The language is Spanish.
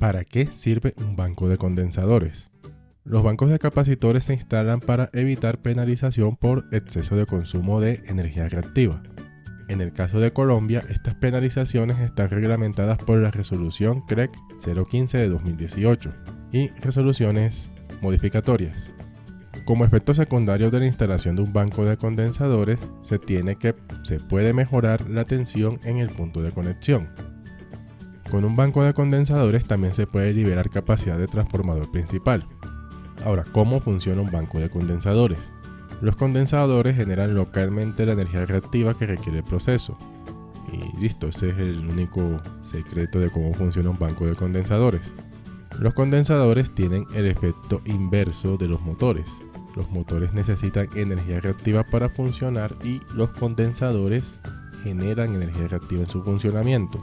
¿Para qué sirve un banco de condensadores? Los bancos de capacitores se instalan para evitar penalización por exceso de consumo de energía reactiva. En el caso de Colombia, estas penalizaciones están reglamentadas por la resolución CREC 015 de 2018 y resoluciones modificatorias. Como efecto secundario de la instalación de un banco de condensadores, se tiene que se puede mejorar la tensión en el punto de conexión, con un banco de condensadores también se puede liberar capacidad de transformador principal. Ahora, ¿cómo funciona un banco de condensadores? Los condensadores generan localmente la energía reactiva que requiere el proceso. Y listo, ese es el único secreto de cómo funciona un banco de condensadores. Los condensadores tienen el efecto inverso de los motores. Los motores necesitan energía reactiva para funcionar y los condensadores generan energía reactiva en su funcionamiento.